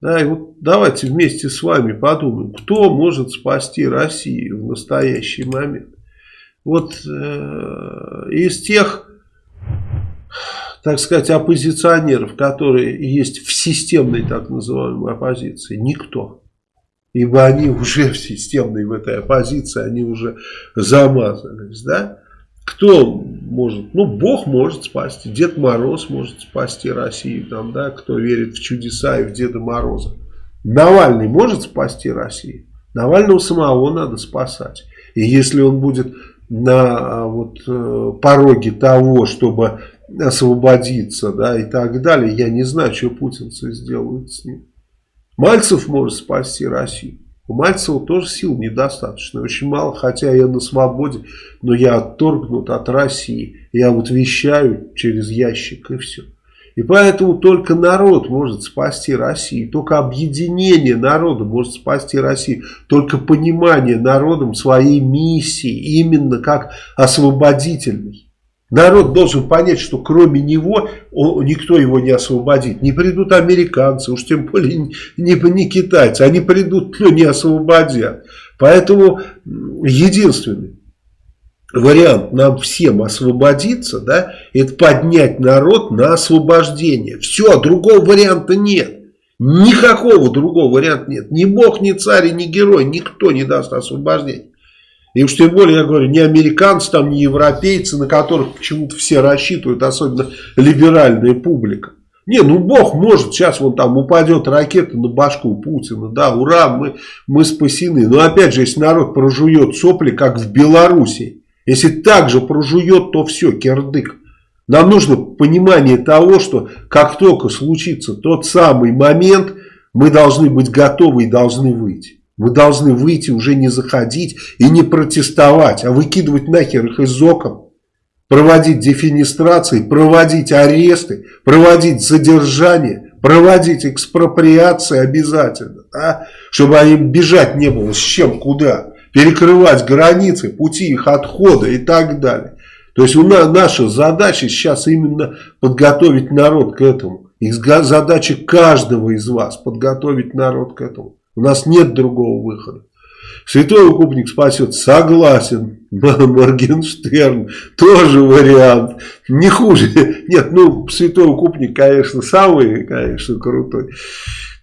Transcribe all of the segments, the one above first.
Да, и вот давайте вместе с вами подумаем, кто может спасти Россию в настоящий момент. Вот э, из тех, так сказать, оппозиционеров, которые есть в системной так называемой оппозиции, никто. Ибо они уже в системной в этой оппозиции, они уже замазались, да? Кто может? Ну, Бог может спасти, Дед Мороз может спасти Россию, там, да, кто верит в чудеса и в Деда Мороза. Навальный может спасти Россию? Навального самого надо спасать. И если он будет на а, вот, э, пороге того, чтобы освободиться, да, и так далее, я не знаю, что путинцы сделают с ним. Мальцев может спасти Россию. У Мальцева тоже сил недостаточно, очень мало, хотя я на свободе, но я отторгнут от России. Я вот вещаю через ящик и все. И поэтому только народ может спасти Россию, только объединение народа может спасти Россию, только понимание народом своей миссии, именно как освободительной. Народ должен понять, что кроме него он, никто его не освободит. Не придут американцы, уж тем более не, не, не китайцы. Они придут, но не освободят. Поэтому единственный вариант нам всем освободиться, да, это поднять народ на освобождение. Все, другого варианта нет. Никакого другого варианта нет. Ни бог, ни царь, ни герой, никто не даст освобождения. И уж тем более, я говорю, не американцы, там, не европейцы, на которых почему-то все рассчитывают, особенно либеральная публика. Не, ну Бог может, сейчас вон там упадет ракета на башку Путина, да, ура, мы, мы спасены. Но опять же, если народ прожует сопли, как в Беларуси, если так же прожует, то все, кирдык. Нам нужно понимание того, что как только случится тот самый момент, мы должны быть готовы и должны выйти. Вы должны выйти, уже не заходить и не протестовать, а выкидывать нахер их из окон. Проводить дефинистрации, проводить аресты, проводить задержания, проводить экспроприации обязательно. А? Чтобы они бежать не было с чем, куда. Перекрывать границы, пути их отхода и так далее. То есть у нас, наша задача сейчас именно подготовить народ к этому. И задача каждого из вас подготовить народ к этому. У нас нет другого выхода. Святой укупник спасет, согласен. Моргенштерн, тоже вариант. Не хуже. Нет, ну, святой укупник, конечно, самый, конечно, крутой.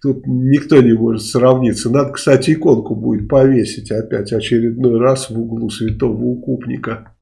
Тут никто не может сравниться. Надо, кстати, иконку будет повесить опять очередной раз в углу святого укупника.